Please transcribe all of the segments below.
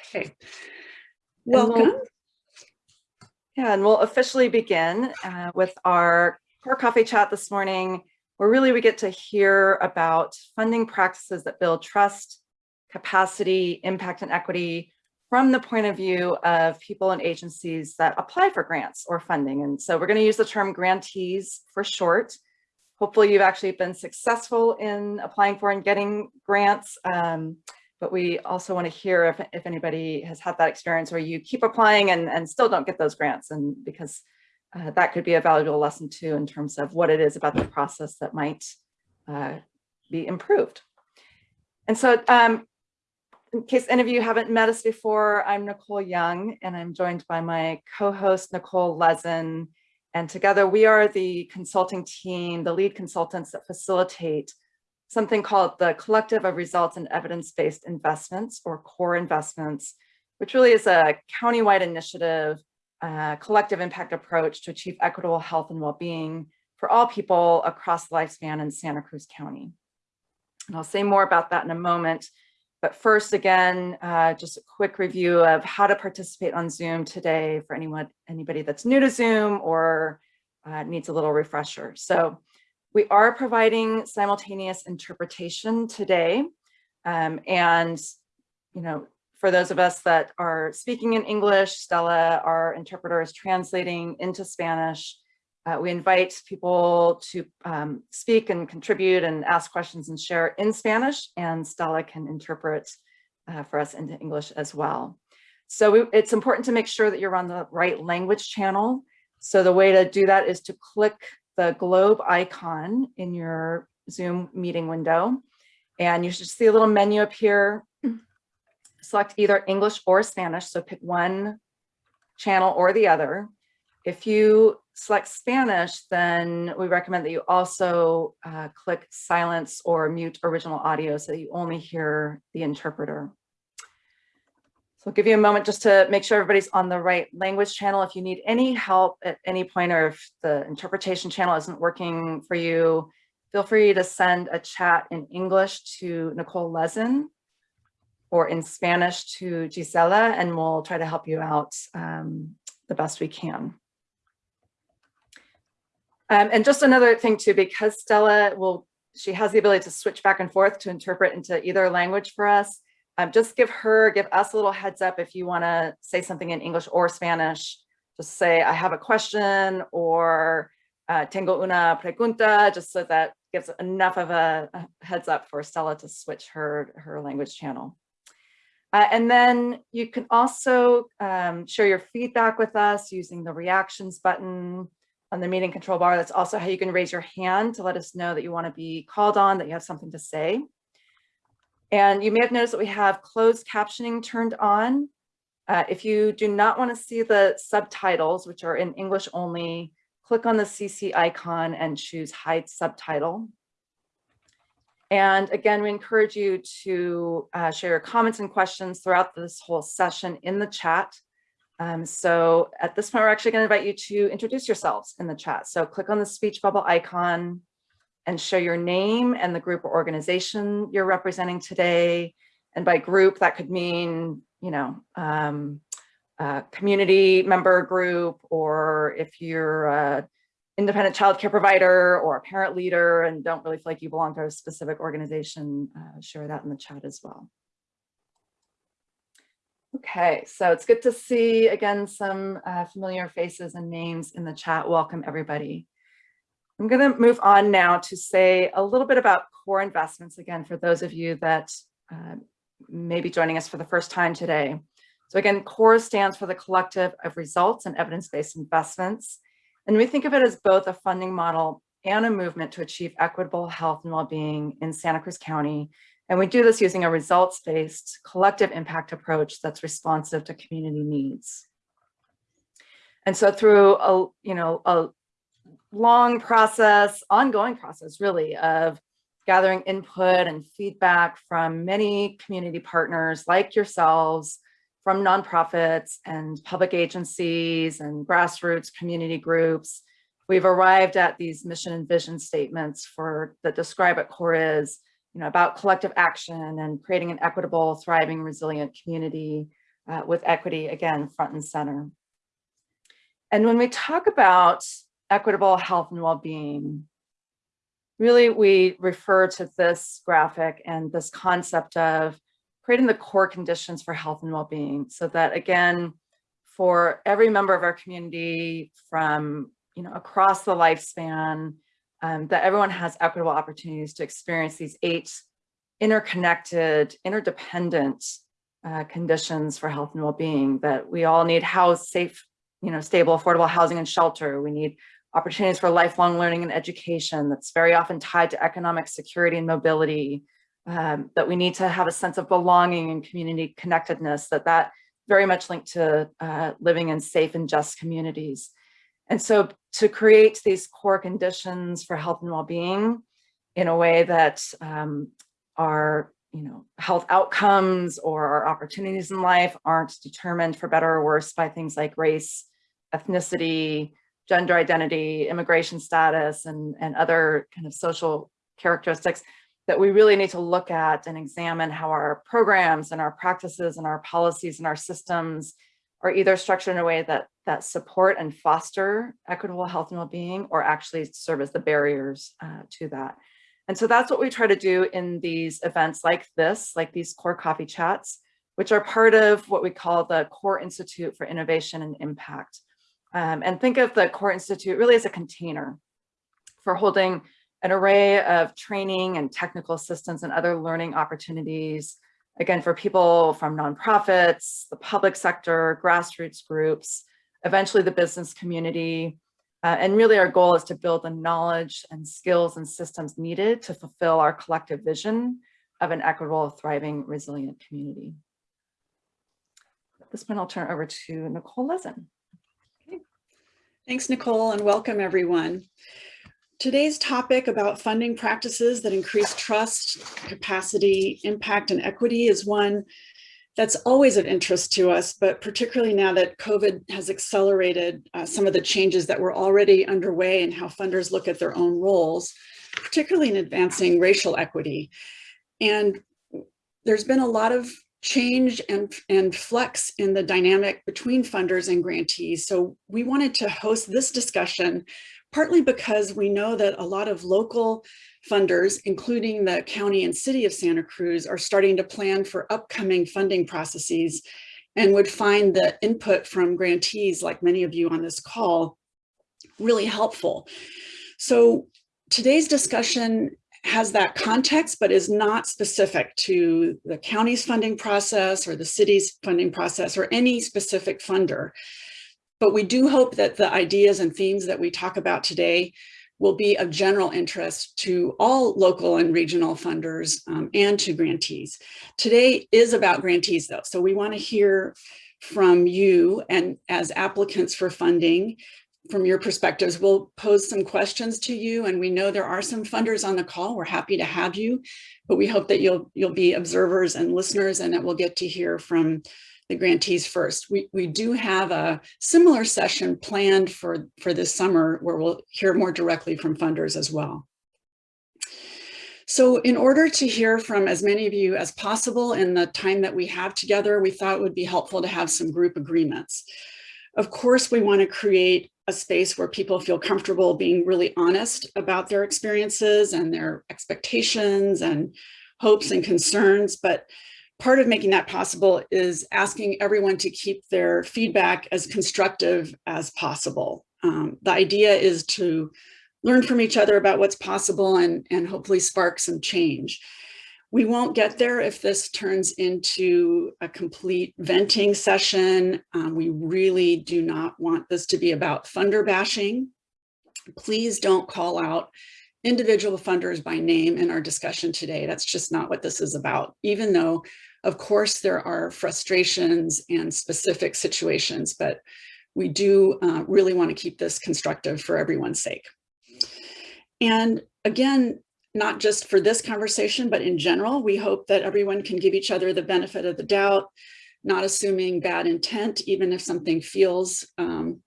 Okay. we'll- Welcome. Yeah, and we'll officially begin uh, with our core coffee chat this morning, where really we get to hear about funding practices that build trust, capacity, impact, and equity from the point of view of people and agencies that apply for grants or funding. And so we're going to use the term grantees for short. Hopefully you've actually been successful in applying for and getting grants. Um, but we also want to hear if, if anybody has had that experience where you keep applying and, and still don't get those grants and because uh, that could be a valuable lesson too in terms of what it is about the process that might uh, be improved. And so um, in case any of you haven't met us before, I'm Nicole Young and I'm joined by my co-host Nicole Lezen. And together we are the consulting team, the lead consultants that facilitate something called the Collective of Results and Evidence-Based Investments or CORE investments, which really is a countywide initiative, uh, collective impact approach to achieve equitable health and well-being for all people across the lifespan in Santa Cruz County. And I'll say more about that in a moment. But first, again, uh, just a quick review of how to participate on Zoom today for anyone, anybody that's new to Zoom or uh, needs a little refresher. So we are providing simultaneous interpretation today. Um, and, you know, for those of us that are speaking in English, Stella, our interpreter is translating into Spanish. Uh, we invite people to um, speak and contribute and ask questions and share in Spanish, and Stella can interpret uh, for us into English as well. So we, it's important to make sure that you're on the right language channel. So the way to do that is to click the globe icon in your Zoom meeting window. And you should see a little menu up here. Select either English or Spanish. So pick one channel or the other. If you select Spanish, then we recommend that you also uh, click silence or mute original audio so that you only hear the interpreter. So I'll give you a moment just to make sure everybody's on the right language channel. If you need any help at any point or if the interpretation channel isn't working for you, feel free to send a chat in English to Nicole Lezen or in Spanish to Gisela, and we'll try to help you out um, the best we can. Um, and just another thing too, because Stella will, she has the ability to switch back and forth to interpret into either language for us um, just give her, give us a little heads up if you want to say something in English or Spanish. Just say, I have a question or uh, tengo una pregunta, just so that gives enough of a, heads up for Stella to switch her, her language channel. Uh, and then you can also um, share your feedback with us using the reactions button on the meeting control bar. That's also how you can raise your hand to let us know that you want to be called on, that you have something to say. And you may have noticed that we have closed captioning turned on. Uh, if you do not want to see the subtitles, which are in English only, click on the CC icon and choose hide subtitle. And again, we encourage you to uh, share your comments and questions throughout this whole session in the chat. Um, so at this point, we're actually going to invite you to introduce yourselves in the chat. So click on the speech bubble icon, and share your name and the group or organization you're representing today. And by group, that could mean, you know, um, a community member group, or if you're a independent childcare provider or a parent leader and don't really feel like you belong to a specific organization, uh, share that in the chat as well. Okay, so it's good to see again some uh, familiar faces and names in the chat. Welcome everybody. I'm going to move on now to say a little bit about core investments again for those of you that uh, may be joining us for the first time today. So again, CORE stands for the Collective of Results and Evidence-Based Investments. And we think of it as both a funding model and a movement to achieve equitable health and well-being in Santa Cruz County. And we do this using a results-based collective impact approach that's responsive to community needs. And so through a, you know, a long process, ongoing process really of gathering input and feedback from many community partners like yourselves, from nonprofits and public agencies and grassroots community groups. We've arrived at these mission and vision statements for that describe what CORE is, you know, about collective action and creating an equitable, thriving, resilient community uh, with equity, again, front and center. And when we talk about equitable health and well-being, really we refer to this graphic and this concept of creating the core conditions for health and well-being so that again, for every member of our community from you know across the lifespan, um, that everyone has equitable opportunities to experience these eight interconnected, interdependent uh, conditions for health and well-being that we all need house, safe, you know, stable, affordable housing and shelter. We need opportunities for lifelong learning and education that's very often tied to economic security and mobility, um, that we need to have a sense of belonging and community connectedness, that that very much linked to uh, living in safe and just communities. And so to create these core conditions for health and well-being in a way that um, our you know, health outcomes or our opportunities in life aren't determined for better or worse by things like race, ethnicity, gender identity, immigration status, and, and other kind of social characteristics that we really need to look at and examine how our programs and our practices and our policies and our systems are either structured in a way that that support and foster equitable health and well-being or actually serve as the barriers uh, to that. And so that's what we try to do in these events like this, like these core coffee chats, which are part of what we call the Core Institute for Innovation and Impact. Um, and think of the Core Institute really as a container for holding an array of training and technical assistance and other learning opportunities, again, for people from nonprofits, the public sector, grassroots groups, eventually the business community, uh, and really our goal is to build the knowledge and skills and systems needed to fulfill our collective vision of an equitable, thriving, resilient community. At this point, I'll turn it over to Nicole Lezen. Thanks, Nicole, and welcome everyone. Today's topic about funding practices that increase trust, capacity, impact, and equity is one that's always of interest to us, but particularly now that COVID has accelerated uh, some of the changes that were already underway in how funders look at their own roles, particularly in advancing racial equity. And there's been a lot of change and, and flex in the dynamic between funders and grantees. So we wanted to host this discussion partly because we know that a lot of local funders, including the county and city of Santa Cruz, are starting to plan for upcoming funding processes and would find the input from grantees, like many of you on this call, really helpful. So today's discussion has that context, but is not specific to the county's funding process or the city's funding process or any specific funder. But we do hope that the ideas and themes that we talk about today will be of general interest to all local and regional funders um, and to grantees. Today is about grantees though, so we want to hear from you and as applicants for funding from your perspectives. We'll pose some questions to you and we know there are some funders on the call. We're happy to have you, but we hope that you'll you'll be observers and listeners and that we'll get to hear from the grantees first. We, we do have a similar session planned for, for this summer where we'll hear more directly from funders as well. So in order to hear from as many of you as possible in the time that we have together, we thought it would be helpful to have some group agreements. Of course, we want to create a space where people feel comfortable being really honest about their experiences and their expectations and hopes and concerns, but part of making that possible is asking everyone to keep their feedback as constructive as possible. Um, the idea is to learn from each other about what's possible and, and hopefully spark some change. We won't get there if this turns into a complete venting session. Um, we really do not want this to be about funder bashing. Please don't call out individual funders by name in our discussion today. That's just not what this is about, even though of course, there are frustrations and specific situations, but we do uh, really want to keep this constructive for everyone's sake. And again, not just for this conversation, but in general, we hope that everyone can give each other the benefit of the doubt, not assuming bad intent, even if something feels um,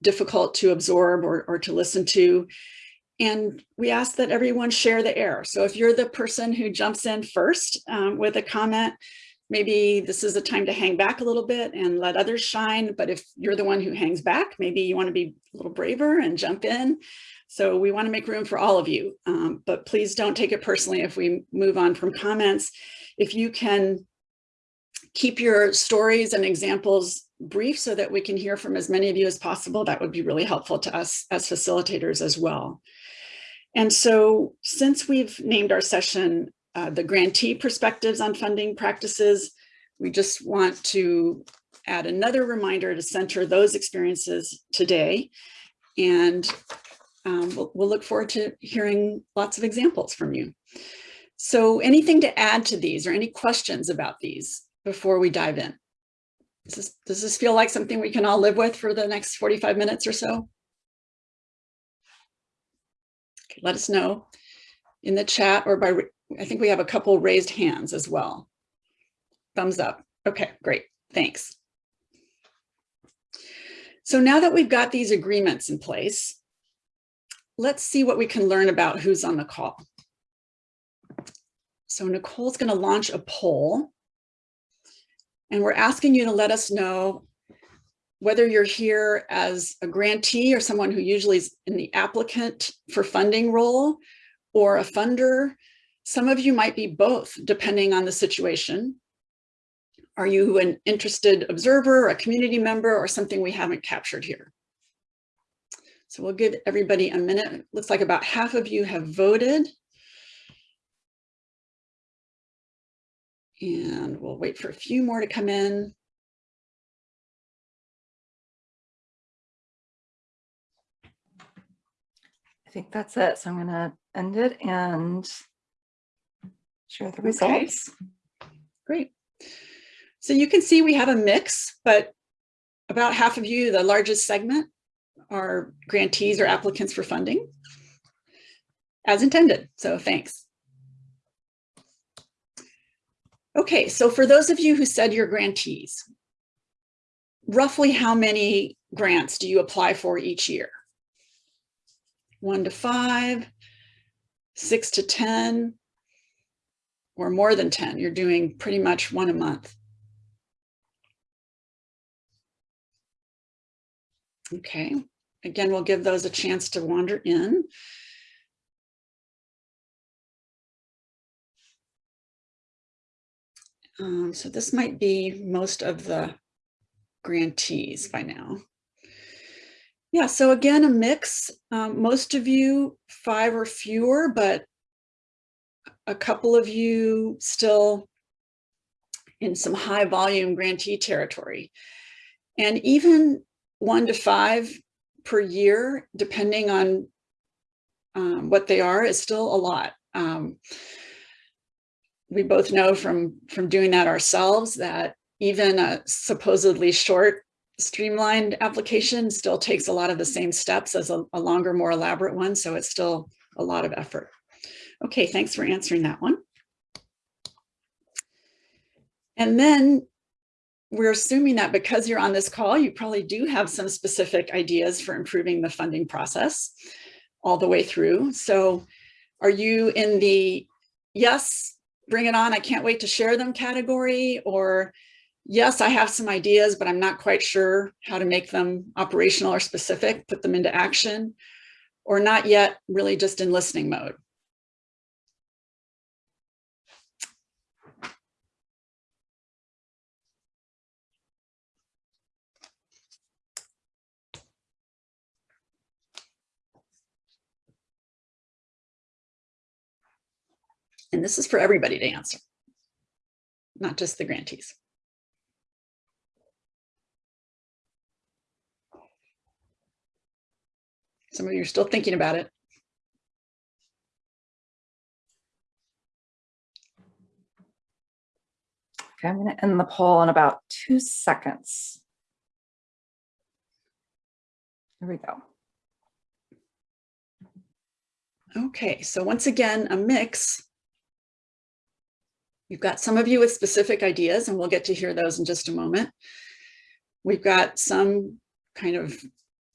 difficult to absorb or, or to listen to, and we ask that everyone share the air. So if you're the person who jumps in first um, with a comment, maybe this is a time to hang back a little bit and let others shine. But if you're the one who hangs back, maybe you want to be a little braver and jump in. So we want to make room for all of you, um, but please don't take it personally if we move on from comments. If you can keep your stories and examples brief so that we can hear from as many of you as possible, that would be really helpful to us as facilitators as well. And so since we've named our session uh, the grantee perspectives on funding practices, we just want to add another reminder to center those experiences today. And um, we'll, we'll look forward to hearing lots of examples from you. So anything to add to these or any questions about these before we dive in? Does this, does this feel like something we can all live with for the next 45 minutes or so? Okay, let us know in the chat or by, I think we have a couple raised hands as well. Thumbs up. Okay, great. Thanks. So now that we've got these agreements in place, let's see what we can learn about who's on the call. So Nicole's going to launch a poll and we're asking you to let us know whether you're here as a grantee or someone who usually is in the applicant for funding role or a funder. Some of you might be both, depending on the situation. Are you an interested observer, a community member, or something we haven't captured here? So we'll give everybody a minute. Looks like about half of you have voted. And we'll wait for a few more to come in. I think that's it. So I'm going to end it and share the results. Okay. Great. So you can see we have a mix, but about half of you, the largest segment, are grantees or applicants for funding as intended. So thanks. Okay, so for those of you who said you're grantees, roughly how many grants do you apply for each year? One to five, six to 10, or more than 10. You're doing pretty much one a month. Okay, again, we'll give those a chance to wander in. Um, so this might be most of the grantees by now. Yeah, so again, a mix. Um, most of you five or fewer, but a couple of you still in some high volume grantee territory. And even one to five per year, depending on um, what they are, is still a lot. Um, we both know from, from doing that ourselves that even a supposedly short streamlined application still takes a lot of the same steps as a, a longer, more elaborate one. So it's still a lot of effort. Okay, thanks for answering that one. And then we're assuming that because you're on this call, you probably do have some specific ideas for improving the funding process all the way through. So are you in the yes, bring it on, I can't wait to share them category or yes, I have some ideas, but I'm not quite sure how to make them operational or specific, put them into action or not yet really just in listening mode. And this is for everybody to answer, not just the grantees. Some of you are still thinking about it. Okay, I'm going to end the poll in about two seconds. Here we go. Okay, so once again, a mix We've got some of you with specific ideas and we'll get to hear those in just a moment. We've got some kind of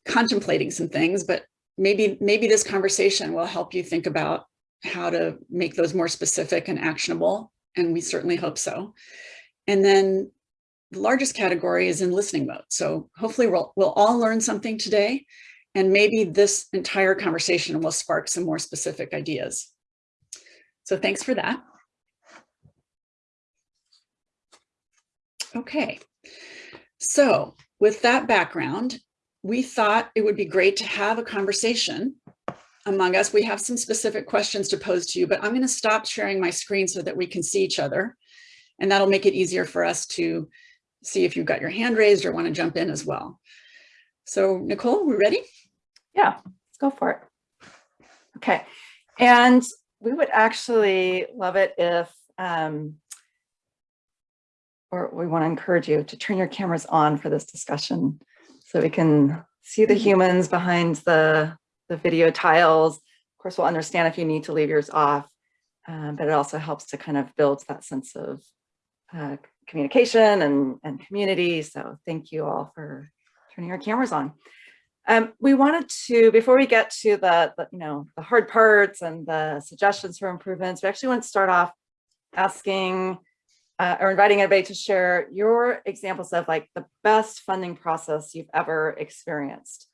contemplating some things, but maybe, maybe this conversation will help you think about how to make those more specific and actionable. And we certainly hope so. And then the largest category is in listening mode. So hopefully we'll, we'll all learn something today and maybe this entire conversation will spark some more specific ideas. So thanks for that. Okay, so with that background, we thought it would be great to have a conversation among us. We have some specific questions to pose to you, but I'm going to stop sharing my screen so that we can see each other. And that'll make it easier for us to see if you've got your hand raised or want to jump in as well. So Nicole, we ready? Yeah, let's go for it. Okay, and we would actually love it if, um, or we want to encourage you to turn your cameras on for this discussion so we can see the humans behind the, the video tiles. Of course, we'll understand if you need to leave yours off, um, but it also helps to kind of build that sense of uh, communication and, and community. So thank you all for turning your cameras on. Um, we wanted to, before we get to the, the, you know, the hard parts and the suggestions for improvements, we actually want to start off asking uh, or inviting everybody to share your examples of like the best funding process you've ever experienced.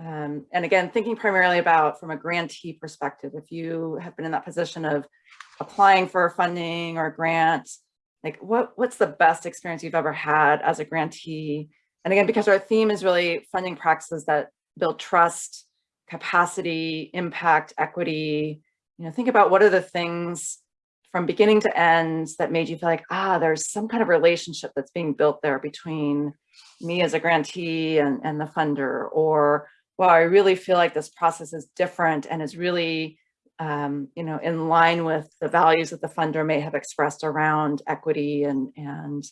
Um, and again, thinking primarily about from a grantee perspective, if you have been in that position of applying for funding or grant, like what, what's the best experience you've ever had as a grantee? And again, because our theme is really funding practices that build trust, capacity, impact, equity, you know, think about what are the things from beginning to end that made you feel like, ah, there's some kind of relationship that's being built there between me as a grantee and, and the funder, or, well, I really feel like this process is different and is really, um, you know, in line with the values that the funder may have expressed around equity and, and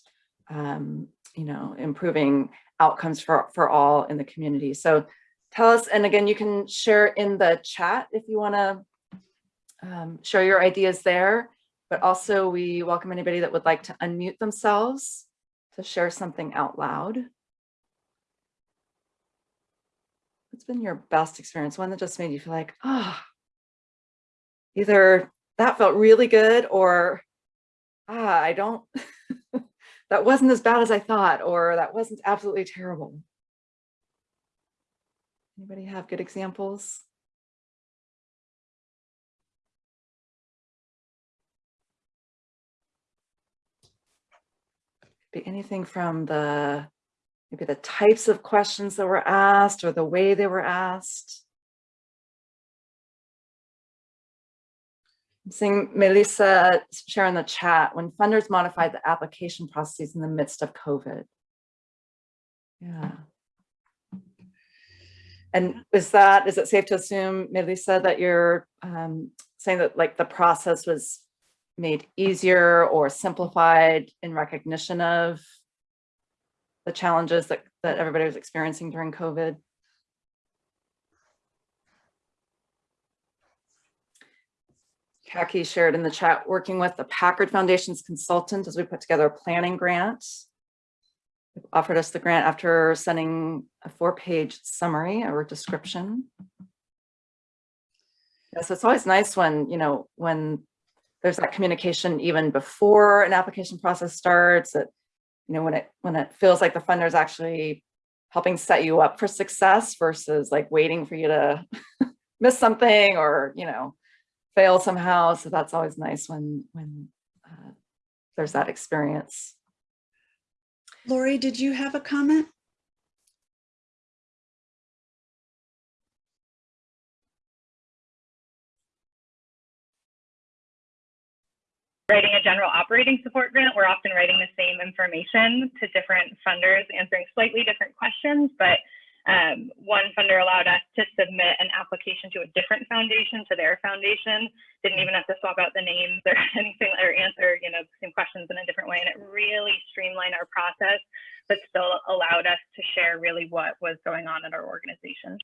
um, you know, improving outcomes for, for all in the community. So tell us, and again, you can share in the chat if you want to um, share your ideas there, but also we welcome anybody that would like to unmute themselves to share something out loud. What's been your best experience? One that just made you feel like, ah, oh, either that felt really good or ah, I don't, that wasn't as bad as I thought, or that wasn't absolutely terrible. Anybody have good examples? Be anything from the, maybe the types of questions that were asked or the way they were asked. I'm seeing Melissa share in the chat when funders modified the application processes in the midst of COVID. Yeah. And is that, is it safe to assume, Melissa, that you're um, saying that like the process was made easier or simplified in recognition of the challenges that, that everybody was experiencing during COVID? Kaki shared in the chat, working with the Packard Foundation's consultant as we put together a planning grant They offered us the grant after sending a four-page summary or description. Yes, it's always nice when, you know, when there's that communication even before an application process starts, that, you know, when it when it feels like the funder is actually helping set you up for success versus like waiting for you to miss something or, you know, fail somehow. So that's always nice when when uh, there's that experience. Lori, did you have a comment? Writing a general operating support grant, we're often writing the same information to different funders, answering slightly different questions, but um, one funder allowed us to submit an application to a different foundation, to their foundation. Didn't even have to swap out the names or anything or answer, you know, the same questions in a different way. And it really streamlined our process, but still allowed us to share really what was going on in our organization.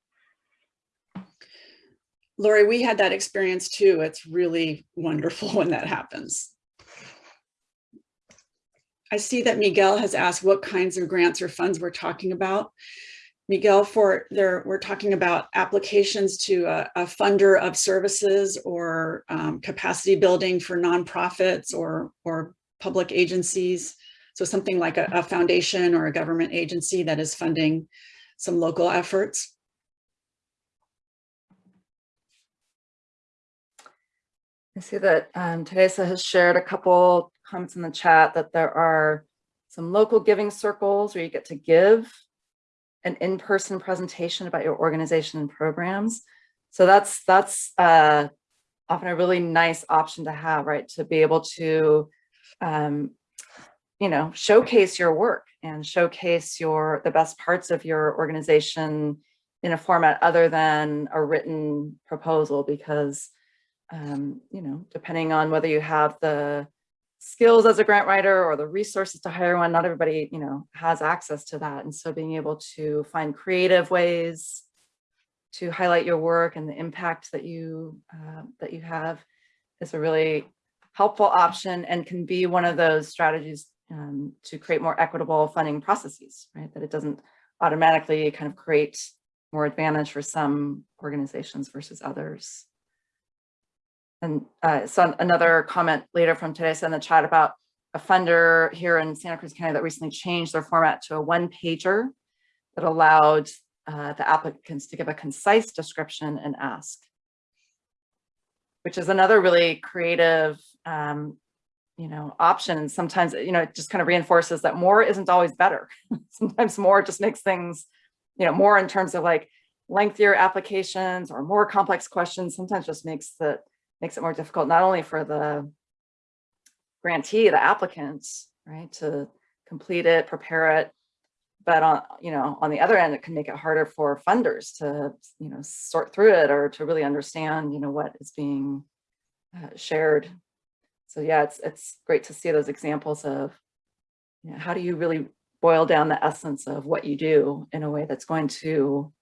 Lori, we had that experience too. It's really wonderful when that happens. I see that Miguel has asked what kinds of grants or funds we're talking about. Miguel, for there, we're talking about applications to a, a funder of services or um, capacity building for nonprofits or, or public agencies. So something like a, a foundation or a government agency that is funding some local efforts. I see that um, Teresa has shared a couple comments in the chat that there are some local giving circles where you get to give an in-person presentation about your organization and programs. So that's that's uh, often a really nice option to have, right? To be able to, um, you know, showcase your work and showcase your the best parts of your organization in a format other than a written proposal because um, you know, depending on whether you have the skills as a grant writer or the resources to hire one, not everybody, you know, has access to that. And so being able to find creative ways to highlight your work and the impact that you uh, that you have is a really helpful option and can be one of those strategies um, to create more equitable funding processes, right? That it doesn't automatically kind of create more advantage for some organizations versus others. And uh, so another comment later from Teresa in the chat about a funder here in Santa Cruz County that recently changed their format to a one pager that allowed uh, the applicants to give a concise description and ask, which is another really creative, um, you know, option. And sometimes, you know, it just kind of reinforces that more isn't always better. sometimes more just makes things, you know, more in terms of like lengthier applications or more complex questions, sometimes just makes the makes it more difficult, not only for the grantee, the applicants, right, to complete it, prepare it, but on, you know, on the other end, it can make it harder for funders to, you know, sort through it or to really understand, you know, what is being uh, shared. So yeah, it's, it's great to see those examples of, you know, how do you really boil down the essence of what you do in a way that's going to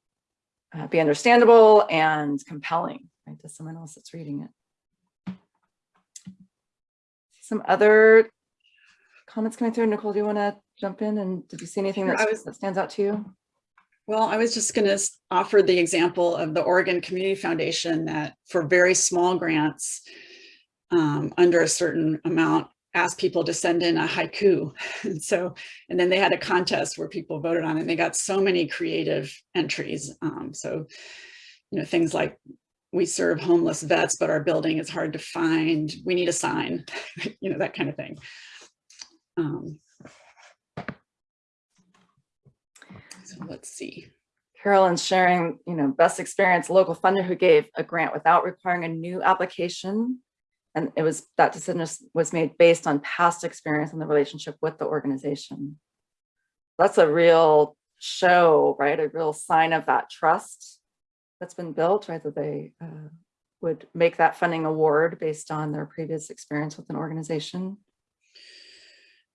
uh, be understandable and compelling right, to someone else that's reading it some other comments coming through. Nicole, do you want to jump in? And did you see anything that's- was- that stands out to you? Well, I was just going to offer the example of the Oregon Community Foundation that for very small grants um, under a certain amount, asked people to send in a haiku. And so, and then they had a contest where people voted on it and they got so many creative entries. Um, so, you know, things like we serve homeless vets, but our building is hard to find. We need a sign, you know, that kind of thing. Um, so let's see. Carolyn's sharing, you know, best experience, local funder who gave a grant without requiring a new application. And it was, that decision was- was made based on past experience and the relationship with the organization. That's a real show, right? A real sign of that trust that's been built, right? That they uh, would make that funding award based on their previous experience with an organization.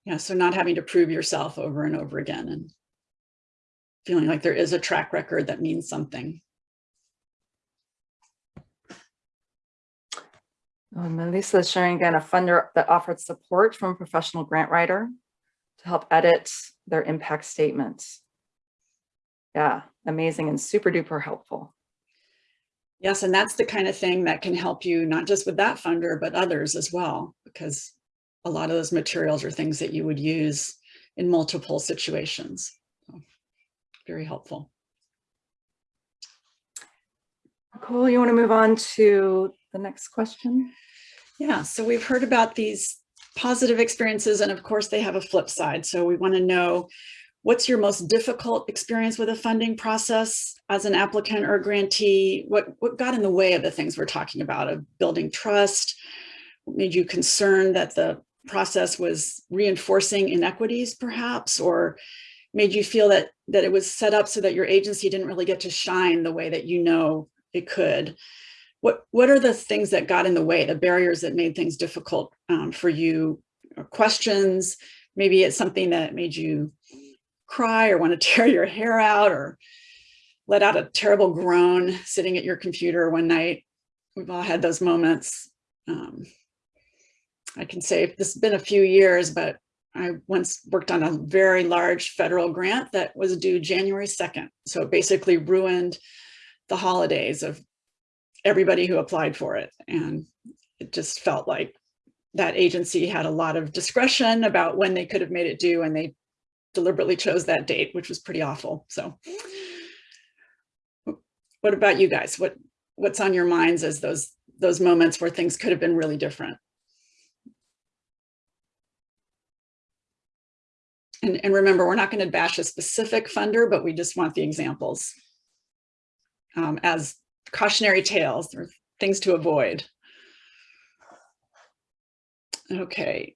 Yeah, so not having to prove yourself over and over again and feeling like there is a track record that means something. Um, Melissa is sharing again a funder that offered support from a professional grant writer to help edit their impact statement. Yeah, amazing and super duper helpful. Yes, and that's the kind of thing that can help you, not just with that funder, but others as well, because a lot of those materials are things that you would use in multiple situations. So, very helpful. Cool, you want to move on to the next question? Yeah, so we've heard about these positive experiences, and of course they have a flip side. So we want to know what's your most difficult experience with a funding process as an applicant or grantee? What, what got in the way of the things we're talking about of building trust? Made you concerned that the process was reinforcing inequities perhaps, or made you feel that, that it was set up so that your agency didn't really get to shine the way that you know it could? What, what are the things that got in the way, the barriers that made things difficult um, for you? Questions, maybe it's something that made you cry or want to tear your hair out or let out a terrible groan sitting at your computer one night. We've all had those moments. Um, I can say this has been a few years, but I once worked on a very large federal grant that was due January 2nd. So it basically ruined the holidays of everybody who applied for it. And it just felt like that agency had a lot of discretion about when they could have made it due and they deliberately chose that date, which was pretty awful. So what about you guys? What what's on your minds as those those moments where things could have been really different? And, and remember, we're not going to bash a specific funder, but we just want the examples um, as cautionary tales or things to avoid. Okay.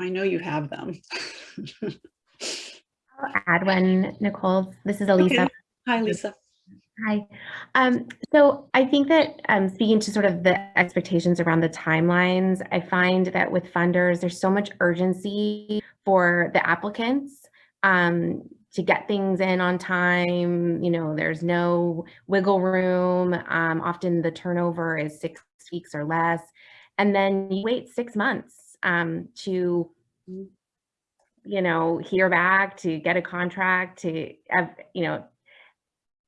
I know you have them. I'll add one, Nicole. This is Elisa. Okay. Hi, Lisa. Hi. Um, so I think that um, speaking to sort of the expectations around the timelines, I find that with funders, there's so much urgency for the applicants um, to get things in on time. You know, there's no wiggle room. Um, often the turnover is six weeks or less. And then you wait six months um, to you know, hear back, to get a contract, to have, you know,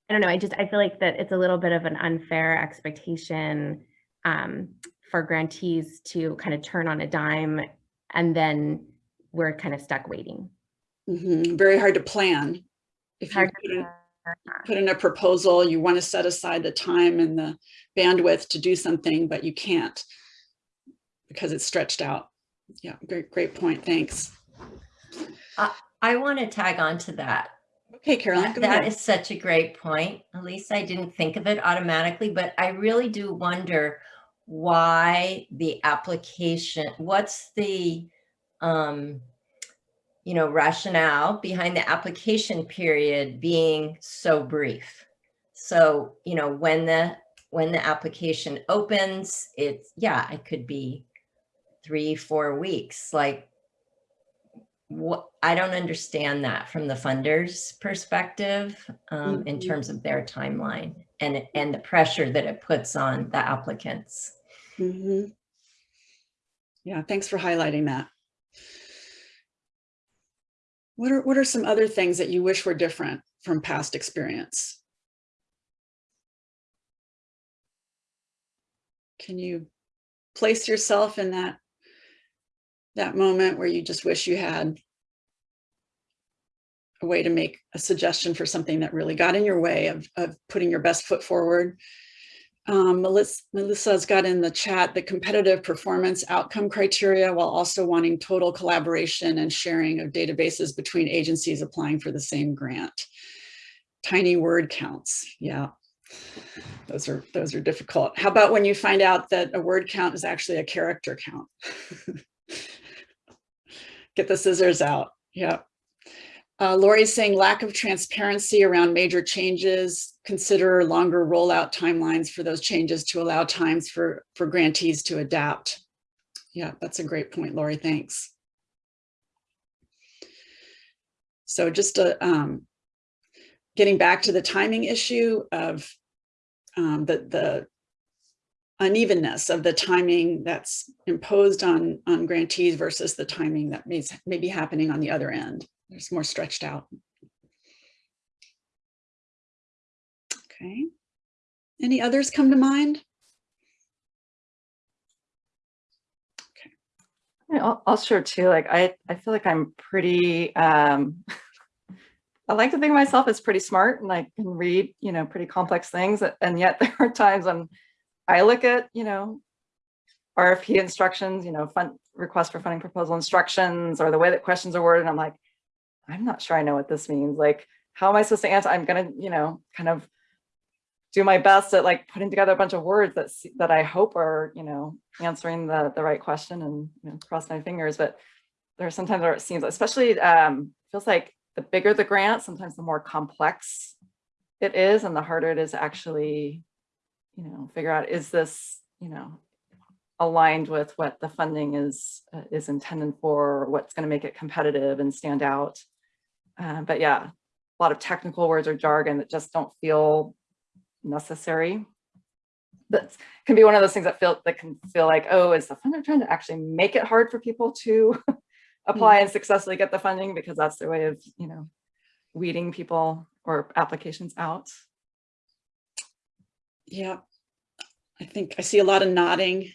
I don't know. I just I feel like that it's a little bit of an unfair expectation um, for grantees to kind of turn on a dime, and then we're kind of stuck waiting. Mhm, Very hard to plan. If you put in, put in a proposal, you want to set aside the time and the bandwidth to do something, but you can't because it's stretched out. Yeah, great, great point. Thanks. I want to tag on to that. Okay, Caroline, That that is such a great point. At least I didn't think of it automatically, but I really do wonder why the application, what's the, um, you know, rationale behind the application period being so brief? So, you know, when the, when the application opens, it's, yeah, it could be three, four weeks, like what I don't understand that from the funders perspective um, in Mhm. terms of their timeline and and the pressure that it puts on the applicants. Mhm. Yeah, thanks for highlighting that. What are, what are some other things that you wish were different from past experience? Can you place yourself in that, that moment where you just wish you had a way to make a suggestion for something that really got in your way of, of putting your best foot forward? Um, Melissa, Melissa's got in the chat the competitive performance outcome criteria while also wanting total collaboration and sharing of databases between agencies applying for the same grant. Tiny word counts, yeah. Those are those are difficult. How about when you find out that a word count is actually a character count? Get the scissors out, yeah. Uh, Lori's saying lack of transparency around major changes, consider longer rollout timelines for those changes to allow times for, for grantees to adapt. Yeah, that's a great point, Lori, thanks. So just uh, um, getting back to the timing issue of um, the, the unevenness of the timing that's imposed on, on grantees versus the timing that may, may be happening on the other end. There's more stretched out. Okay. Any others come to mind? Okay. I'll, I'll share too. Like I, I feel like I'm pretty. Um, I like to think of myself as pretty smart and I can read, you know, pretty complex things. And yet there are times when I look at, you know, RFP instructions, you know, fund request for funding proposal instructions or the way that questions are worded. I'm like, I'm not sure I know what this means. Like, how am I supposed to answer? I'm gonna, you know, kind of do my best at like putting together a bunch of words that that I hope are, you know, answering the the right question and you know, cross my fingers. But there are sometimes where it seems, especially um, feels like the bigger the grant, sometimes the more complex it is, and the harder it is to actually, you know, figure out is this, you know, aligned with what the funding is uh, is intended for, or what's going to make it competitive and stand out. Uh, but yeah, a lot of technical words or jargon that just don't feel necessary. That can be one of those things that feel that can feel like, oh, is the funder trying to actually make it hard for people to apply and successfully get the funding because that's their way of, you know, weeding people or applications out. Yeah, I think I see a lot of nodding.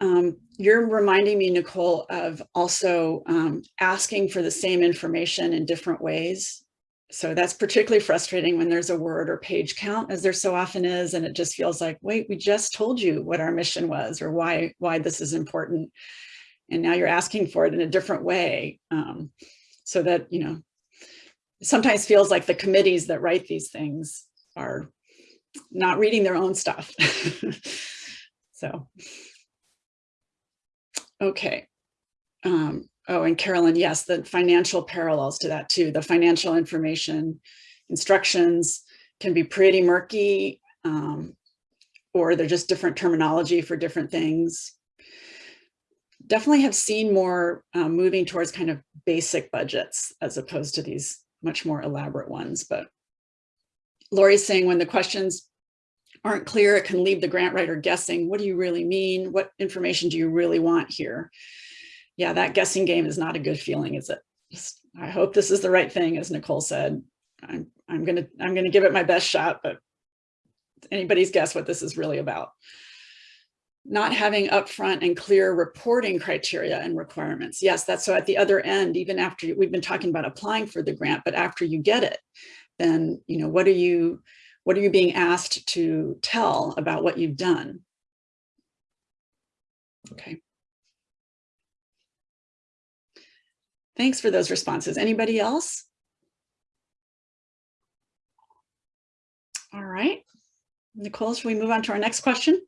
Um, you're reminding me, Nicole, of also um, asking for the same information in different ways. So that's particularly frustrating when there's a word or page count, as there so often is, and it just feels like, wait, we just told you what our mission was or why why this is important, and now you're asking for it in a different way, um, so that you know. Sometimes feels like the committees that write these things are not reading their own stuff. so, okay. Um, oh, and Carolyn, yes, the financial parallels to that too. The financial information instructions can be pretty murky um, or they're just different terminology for different things. Definitely have seen more um, moving towards kind of basic budgets as opposed to these much more elaborate ones, but Lori's saying when the questions aren't clear, it can leave the grant writer guessing, what do you really mean? What information do you really want here? Yeah, that guessing game is not a good feeling, is it? I hope this is the right thing, as Nicole said. I'm, I'm gonna I'm gonna give it my best shot, but anybody's guess what this is really about. Not having upfront and clear reporting criteria and requirements. Yes, that's so at the other end, even after we've been talking about applying for the grant, but after you get it, then you know what are you what are you being asked to tell about what you've done? Okay. Thanks for those responses. Anybody else? All right. Nicole should we move on to our next question?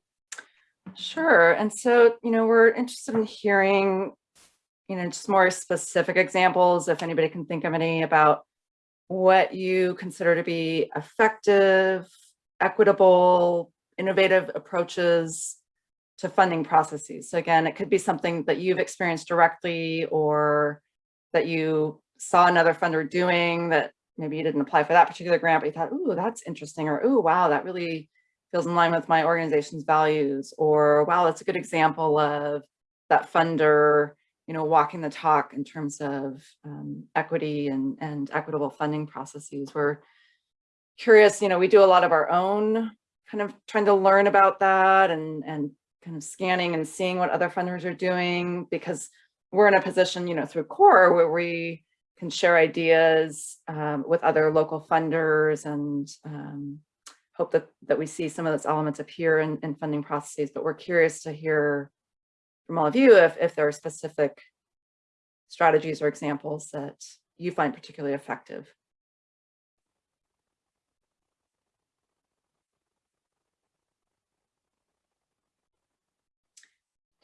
Sure. And so, you know, we're interested in hearing, you know, just more specific examples, if anybody can think of any about what you consider to be effective, equitable, innovative approaches to funding processes. So again, it could be something that you've experienced directly or that you saw another funder doing that maybe you didn't apply for that particular grant, but you thought, ooh, that's interesting, or ooh, wow, that really feels in line with my organization's values, or wow, that's a good example of that funder, you know, walking the talk in terms of um, equity and, and equitable funding processes. We're curious, you know, we do a lot of our own kind of trying to learn about that and, and kind of scanning and seeing what other funders are doing because we're in a position, you know, through CORE where we can share ideas um, with other local funders and um, hope that, that we see some of those elements appear in, in funding processes, but we're curious to hear from all of you if, if there are specific strategies or examples that you find particularly effective.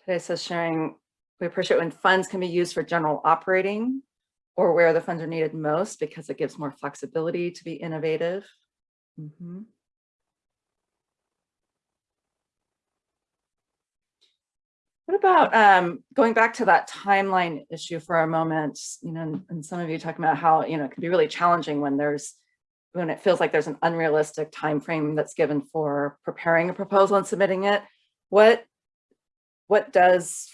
Today says sharing, we appreciate when funds can be used for general operating or where the funds are needed most because it gives more flexibility to be innovative. Mm -hmm. What about um, going back to that timeline issue for a moment, you know, and some of you talking about how, you know, it can be really challenging when there's, when it feels like there's an unrealistic time frame that's given for preparing a proposal and submitting it. What, what does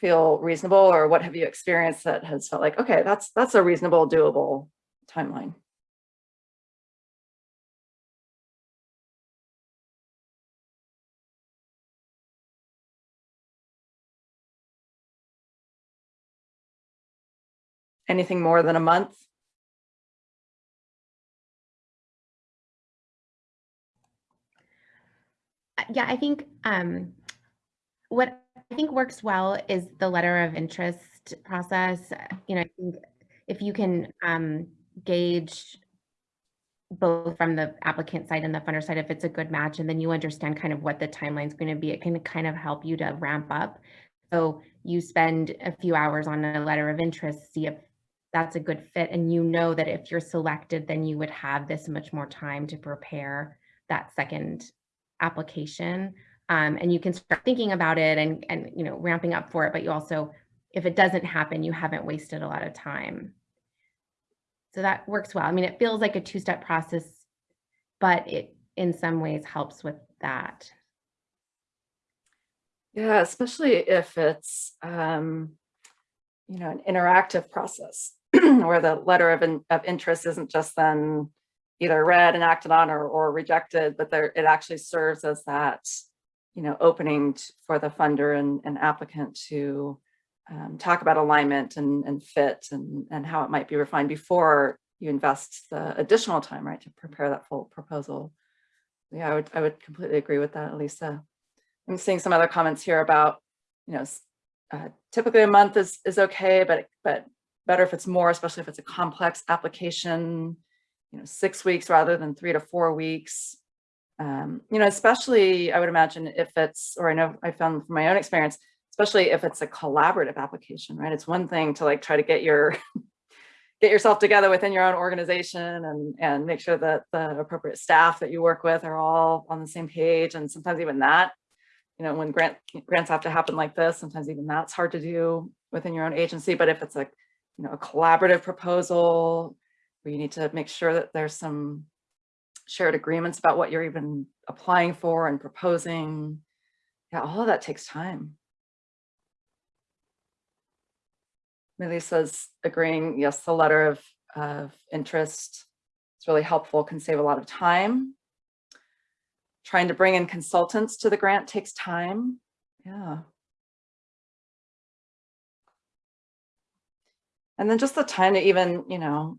feel reasonable or what have you experienced that has felt like, okay, that's, that's a reasonable, doable timeline? Anything more than a month? Uh, yeah, I think um, what I think works well is the letter of interest process. You know, I think if you can um, gauge both from the applicant side and the funder side, if it's a good match, and then you understand kind of what the timeline is going to be, it can kind of help you to ramp up. So you spend a few hours on a letter of interest, see if that's a good fit. And you know that if you're selected, then you would have this much more time to prepare that second application. Um, and you can start thinking about it and, and, you know, ramping up for it. But you also, if it doesn't happen, you haven't wasted a lot of time. So that works well. I mean, it feels like a two-step process, but it in some ways helps with that. Yeah, especially if it's, um, you know, an interactive process where the letter of, in, of interest isn't just then either read and acted on or, or rejected, but there, it actually serves as that, you know, opening for the funder and, and applicant to um, talk about alignment and, and fit and, and how it might be refined before you invest the additional time, right, to prepare that full proposal. Yeah, I would, I would completely agree with that, Elisa. I'm seeing some other comments here about, you know, uh, typically a month is, is okay, but, but better if it's more, especially if it's a complex application, you know, six weeks rather than three to four weeks. Um, you know, especially I would imagine if it's, or I know I found from my own experience, especially if it's a collaborative application, right? It's one thing to like try to get your get yourself together within your own organization and and make sure that the appropriate staff that you work with are all on the same page. And sometimes even that, you know, when grant grants have to happen like this, sometimes even that's hard to do within your own agency. But if it's a you know a collaborative proposal where you need to make sure that there's some shared agreements about what you're even applying for and proposing, yeah, all of that takes time. Melissa's agreeing, yes, the letter of, of interest is really helpful, can save a lot of time. Trying to bring in consultants to the grant takes time. Yeah. And then just the time to even, you know,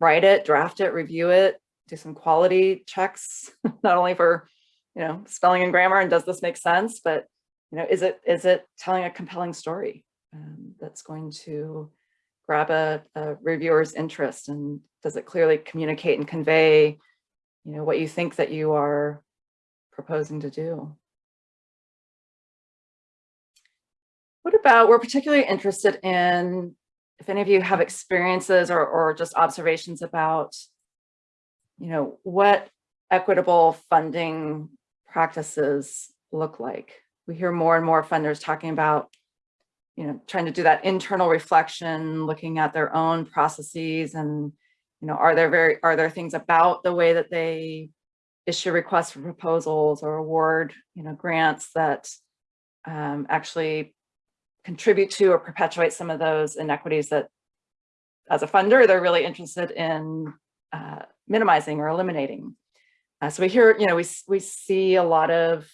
write it, draft it, review it, do some quality checks, not only for, you know, spelling and grammar and does this make sense, but, you know, is it, is it telling a compelling story? um, that's going to grab a, a reviewer's interest and does it clearly communicate and convey you know what you think that you are proposing to do what about we're particularly interested in if any of you have experiences or, or just observations about you know what equitable funding practices look like? We hear more and more funders talking about you know, trying to do that internal reflection, looking at their own processes and, you know, are there very, are there things about the way that they issue requests for proposals or award, you know, grants that um, actually contribute to or perpetuate some of those inequities that as a funder, they're really interested in uh, minimizing or eliminating. Uh, so we hear, you know, we, we see a lot of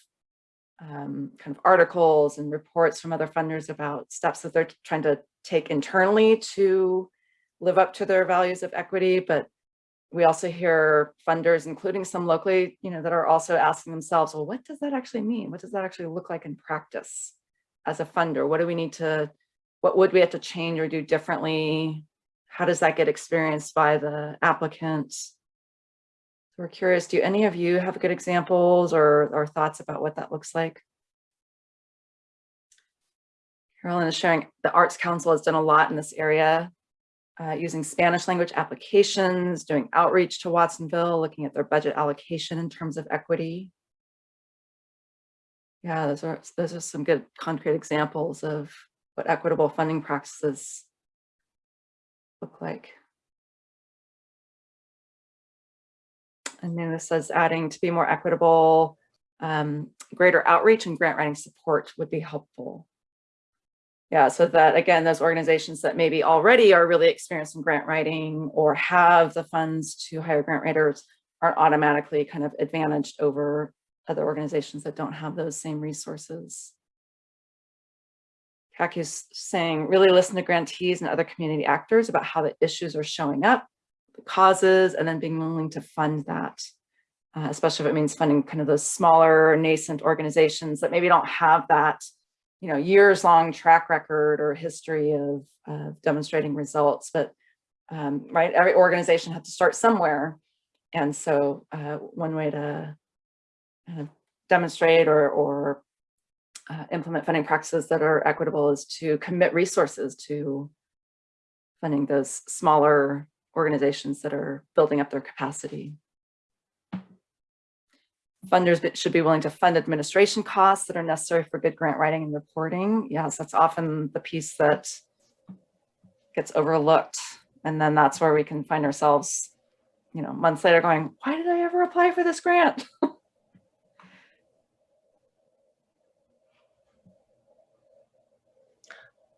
um, kind of articles and reports from other funders about steps that they're trying to take internally to live up to their values of equity. But we also hear funders, including some locally, you know, that are also asking themselves, well, what does that actually mean? What does that actually look like in practice as a funder? What do we need to, what would we have to change or do differently? How does that get experienced by the applicants? We're curious, do any of you have good examples or, or thoughts about what that looks like? Carolyn is sharing the Arts Council has done a lot in this area, uh, using Spanish language applications, doing outreach to Watsonville, looking at their budget allocation in terms of equity. Yeah, those are, those are some good concrete examples of what equitable funding practices look like. And then this says adding to be more equitable, um, greater outreach and grant writing support would be helpful. Yeah, so that again, those organizations that maybe already are really experienced in grant writing or have the funds to hire grant writers aren't automatically kind of advantaged over other organizations that don't have those same resources. Kaku's saying really listen to grantees and other community actors about how the issues are showing up the causes and then being willing to fund that, uh, especially if it means funding kind of those smaller nascent organizations that maybe don't have that, you know, years long track record or history of uh, demonstrating results. But um, right, every organization has to start somewhere. And so uh, one way to demonstrate or, or uh, implement funding practices that are equitable is to commit resources to funding those smaller organizations that are building up their capacity. Funders should be willing to fund administration costs that are necessary for good grant writing and reporting. Yes, that's often the piece that gets overlooked. And then that's where we can find ourselves, you know, months later going, why did I ever apply for this grant?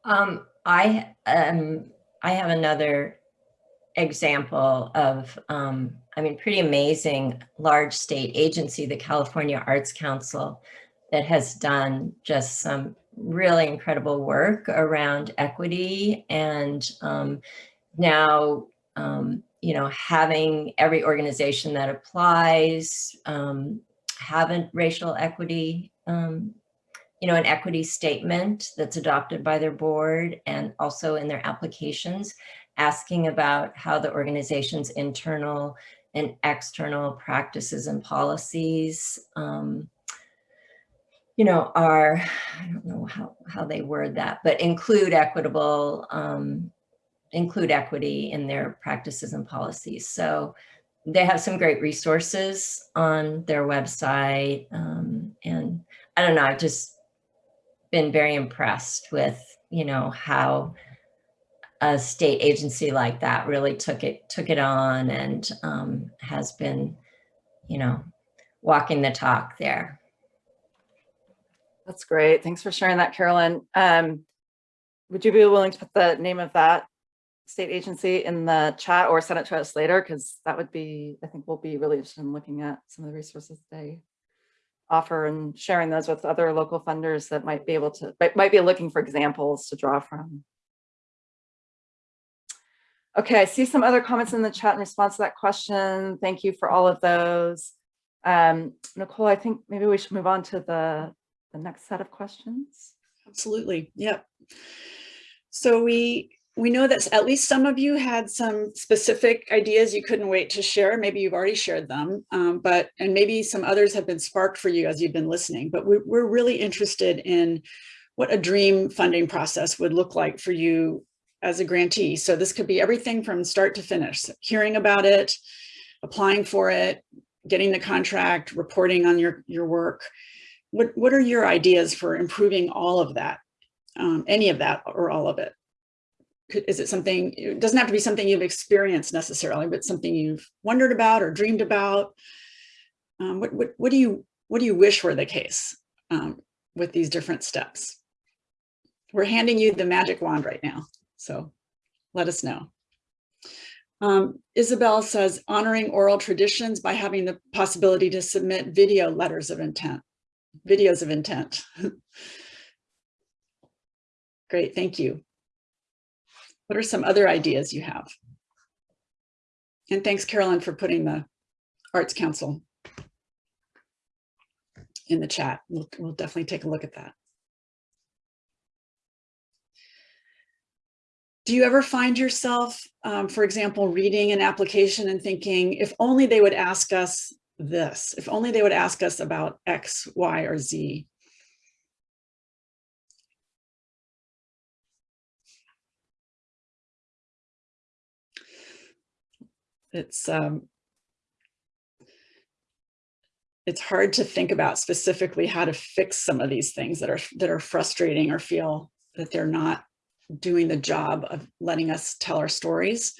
Um, I, um, I have another example of, um, I mean, pretty amazing large state agency, the California Arts Council, that has done just some really incredible work around equity and um, now, um, you know, having every organization that applies um, have a racial equity, um, you know, an equity statement that's adopted by their board and also in their applications, asking about how the organization's internal and external practices and policies um, you know, are, I don't know how, how they word that, but include equitable, um, include equity in their practices and policies. So they have some great resources on their website. Um, and I don't know, I've just been very impressed with, you know, how a state agency like that really took it, took it on and um, has been, you know, walking the talk there. That's great. Thanks for sharing that, Carolyn. Um, would you be willing to put the name of that state agency in the chat or send it to us later? Because that would be, I think we'll be really interested in looking at some of the resources they offer and sharing those with other local funders that might be able to, might, be looking for examples to draw from. Okay, I see some other comments in the chat in response to that question. Thank you for all of those. Um, Nicole, I think maybe we should move on to the the next set of questions? Absolutely. Yep. So we we know that at least some of you had some specific ideas you couldn't wait to share. Maybe you've already shared them, um, but and maybe some others have been sparked for you as you've been listening. But we, we're really interested in what a dream funding process would look like for you as a grantee. So this could be everything from start to finish, hearing about it, applying for it, getting the contract, reporting on your, your work, what, what are your ideas for improving all of that, um, any of that or all of it? Is it something, it doesn't have to be something you've experienced necessarily, but something you've wondered about or dreamed about? Um, what, what, what, do you, what do you wish were the case um, with these different steps? We're handing you the magic wand right now, so let us know. Um, Isabel says honoring oral traditions by having the possibility to submit video letters of intent videos of intent. Great, thank you. What are some other ideas you have? And thanks, Carolyn, for putting the Arts Council in the chat. We'll, we'll definitely take a look at that. Do you ever find yourself, um, for example, reading an application and thinking, if only they would ask us this, if only they would ask us about X, Y, or Z. It's um, it's hard to think about specifically how to fix some of these things that are that are frustrating or feel that they're not doing the job of letting us tell our stories.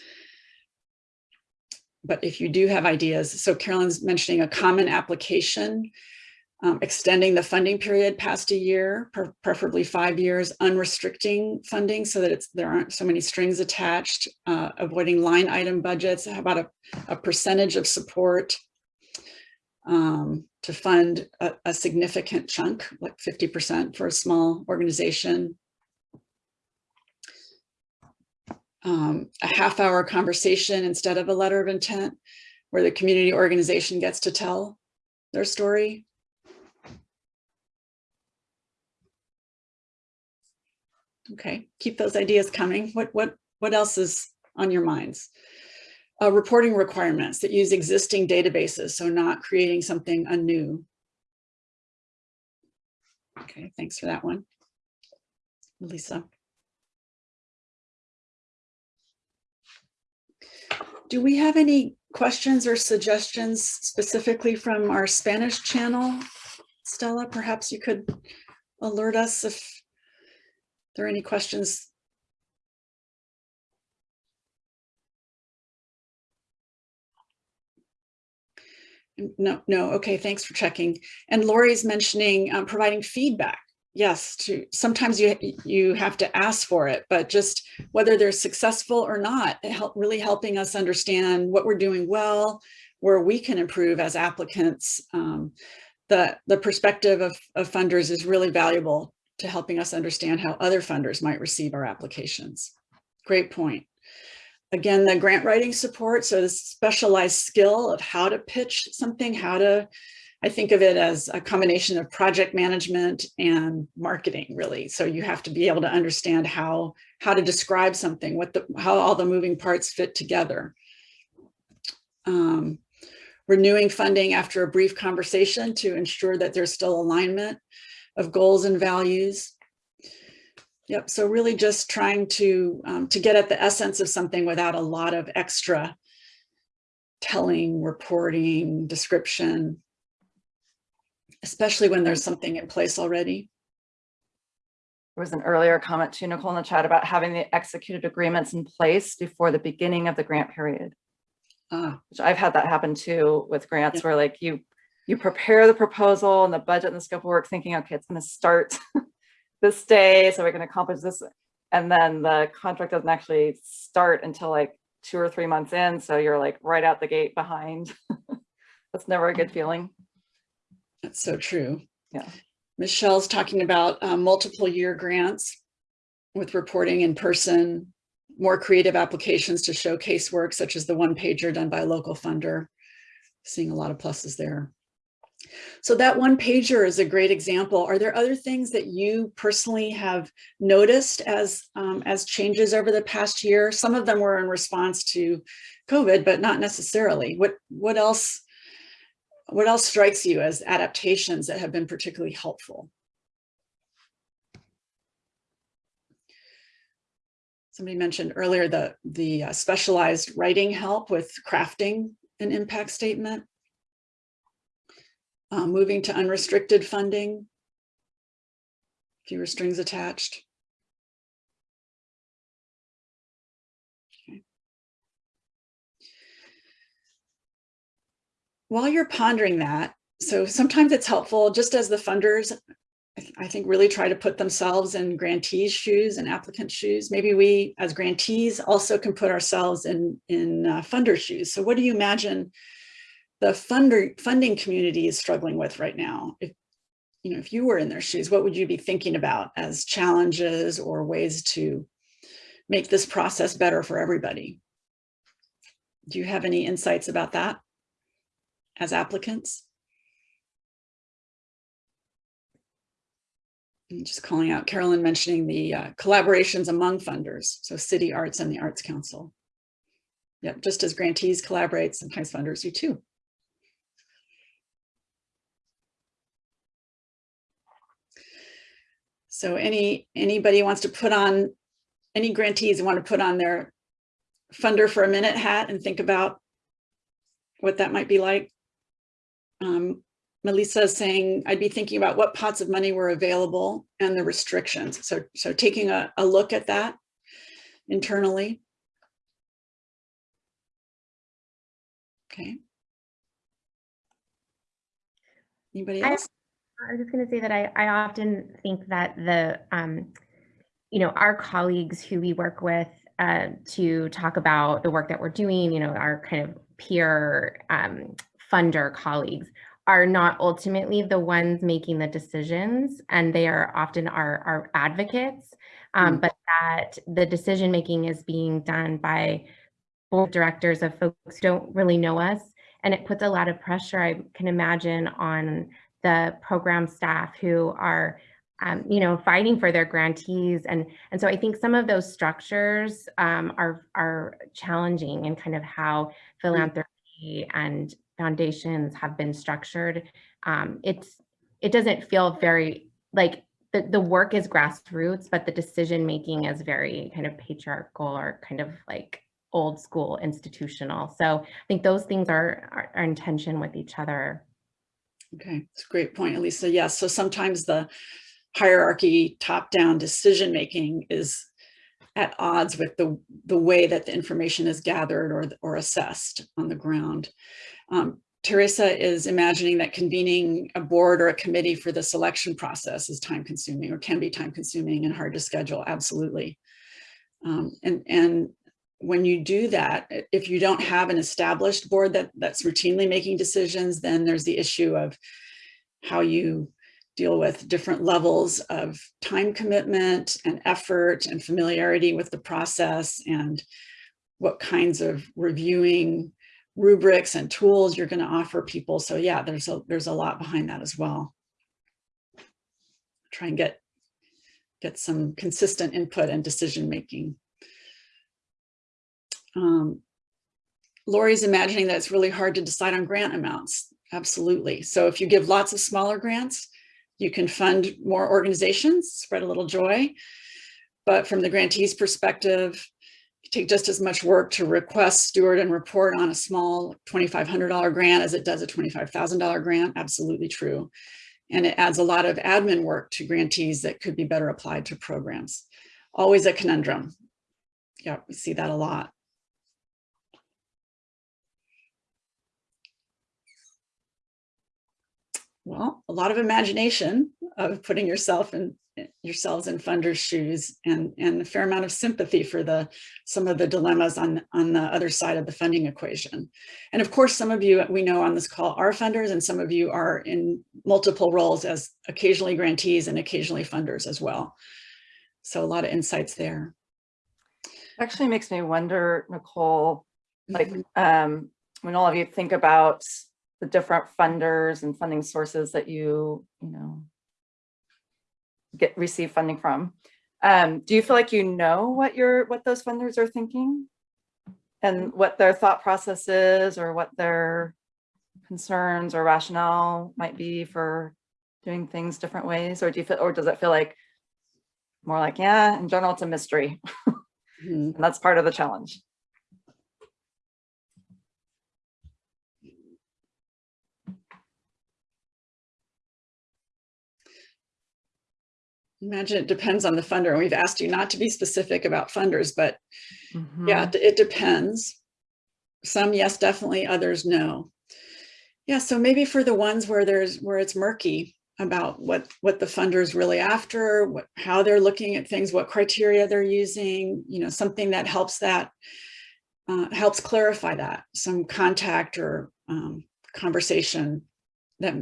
But if you do have ideas, so Carolyn's mentioning a common application, um, extending the funding period past a year, preferably five years, unrestricting funding so that there aren't so many strings attached, uh, avoiding line item budgets, how about a, a percentage of support um, to fund a, a significant chunk, like 50% for a small organization, um, a half hour conversation instead of a letter of intent where the community organization gets to tell their story. Okay, keep those ideas coming. What, what, what else is on your minds? Uh, reporting requirements that use existing databases, so not creating something anew. Okay, thanks for that one. Lisa. Do we have any questions or suggestions specifically from our Spanish channel? Stella, perhaps you could alert us if there any questions. No, no, okay, thanks for checking. And Lori's mentioning um, providing feedback yes, to sometimes you you have to ask for it, but just whether they're successful or not, help really helping us understand what we're doing well, where we can improve as applicants. Um, the the perspective of, of funders is really valuable to helping us understand how other funders might receive our applications. Great point. Again, the grant writing support, so the specialized skill of how to pitch something, how to, I think of it as a combination of project management and marketing, really. So you have to be able to understand how, how to describe something, what the, how all the moving parts fit together. Um, renewing funding after a brief conversation to ensure that there's still alignment of goals and values. Yep, so really just trying to, um, to get at the essence of something without a lot of extra telling, reporting, description, especially when there's something in place already. There was an earlier comment to Nicole in the chat about having the executed agreements in place before the beginning of the grant period. Ah, which I've had that happen too with grants where like you you prepare the proposal and the budget and the scope of work thinking, okay, it's going to start this day, so we're going to accomplish this. And then the contract doesn't actually start until like two or three months in. So you're like right out the gate behind. That's never a good feeling. that's so true. Yeah. Michelle's talking about um, multiple year grants with reporting in person, more creative applications to showcase work such as the one pager done by a local funder. Seeing a lot of pluses there. So that one pager is a great example. Are there other things that you personally have noticed as um, as changes over the past year? Some of them were in response to COVID, but not necessarily. What what else what else strikes you as adaptations that have been particularly helpful? Somebody mentioned earlier the the uh, specialized writing help with crafting an impact statement uh, moving to unrestricted funding, fewer strings attached. Okay. While you're pondering that, so sometimes it's helpful, just as the funders, I, th I think really try to put themselves in grantees' shoes and applicant shoes. Maybe we, as grantees, also can put ourselves in, in uh, funder shoes. So what do you imagine the funder funding community is struggling with right now. If, you know, if you were in their shoes, what would you be thinking about as challenges or ways to make this process better for everybody? Do you have any insights about that as applicants? I'm just calling out Carolyn mentioning the uh, collaborations among funders, so City Arts and the Arts Council. Yep, just as grantees collaborate, sometimes funders do too. So any anybody wants to put on, any grantees want to put on their funder for a minute hat and think about what that might be like. Um, Melissa is saying, I'd be thinking about what pots of money were available and the restrictions. So, so taking a, a look at that internally. Okay. Anybody else? I was just going to say that I, I often think that the, um, you know, our colleagues who we work with uh, to talk about the work that we're doing, you know, our kind of peer um, funder colleagues are not ultimately the ones making the decisions and they are often our, our advocates, um, Mm. but that the decision making is being done by board directors of folks who don't really know us. And it puts a lot of pressure, I can imagine, on the program staff who are um, you know, fighting for their grantees. And, and so I think some of those structures um, are, are challenging in kind of how philanthropy and foundations have been structured. Um, it's, it doesn't feel very like the, the work is grassroots, but the decision making is very kind of patriarchal or kind of like old school institutional. So I think those things are, are, are in tension with each other. Okay, it's a great point, Elisa. Yes, so sometimes the hierarchy, top-down decision-making is at odds with the, the way that the information is gathered or, or assessed on the ground. Um, Teresa is imagining that convening a board or a committee for the selection process is time consuming or can be time consuming and hard to schedule, absolutely. Um, and, and when you do that, if you don't have an established board that, that's routinely making decisions, then there's the issue of how you deal with different levels of time commitment and effort and familiarity with the process and what kinds of reviewing rubrics and tools you're going to offer people. So yeah, there's a there's a lot behind that as well. Try and get get some consistent input and decision making. Um, Lori's imagining that it's really hard to decide on grant amounts. Absolutely. So if you give lots of smaller grants, you can fund more organizations, spread a little joy. But from the grantee's perspective, take just as much work to request, steward, and report on a small $2,500 grant as it does a $25,000 grant. Absolutely true. And it adds a lot of admin work to grantees that could be better applied to programs. Always a conundrum. Yeah, we see that a lot. Well, a lot of imagination of putting yourself in yourselves in funders' shoes and, and a fair amount of sympathy for the some of the dilemmas on, on the other side of the funding equation. And of course, some of you we know on this call are funders and some of you are in multiple roles as occasionally grantees and occasionally funders as well. So a lot of insights there. Actually makes me wonder, Nicole, like Mhm. um, when all of you think about the different funders and funding sources that you, you know, get receive funding from. Um, do you feel like you know what your what those funders are thinking? And what their thought process is or what their concerns or rationale might be for doing things different ways? Or do you feel or does it feel like more like, yeah, in general, it's a mystery. Mhm. And that's part of the challenge. Imagine it depends on the funder. And we've asked you not to be specific about funders, but Mm-hmm. Yeah, it- it depends. Some, yes, definitely, others, no. Yeah, so maybe for the ones where there's, where it's murky about what, what the funder is really after, what, how they're looking at things, what criteria they're using, you know, something that helps that, uh, helps clarify that, some contact or um, conversation that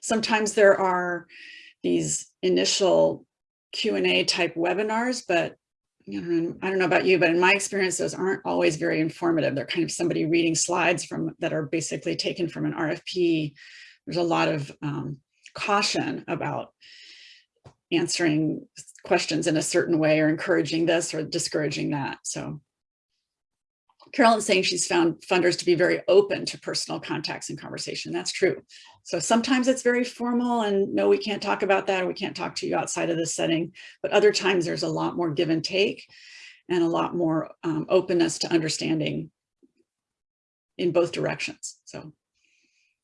sometimes there are these initial Q and A type webinars, but you know, I don't know about you, but in my experience, those aren't always very informative. They're kind of somebody reading slides from that are basically taken from an RFP. There's a lot of um, caution about answering questions in a certain way or encouraging this or discouraging that. So Carolyn's saying she's found funders to be very open to personal contacts and conversation. That's true. So sometimes it's very formal and no, we can't talk about that. Or we can't talk to you outside of this setting. But other times there's a lot more give and take and a lot more um, openness to understanding in both directions. So,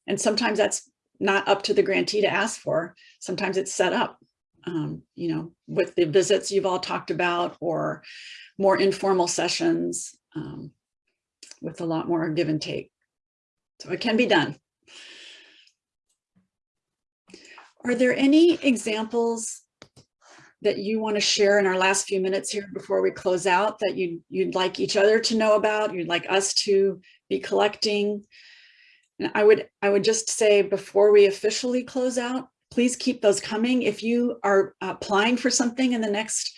and sometimes that's not up to the grantee to ask for. Sometimes it's set up, um, you know, with the visits you've all talked about or more informal sessions um, with a lot more give and take. So it can be done. Are there any examples that you want to share in our last few minutes here before we close out that you'd, you'd like each other to know about, you'd like us to be collecting? And I would, I would just say before we officially close out, please keep those coming. If you are applying for something in the next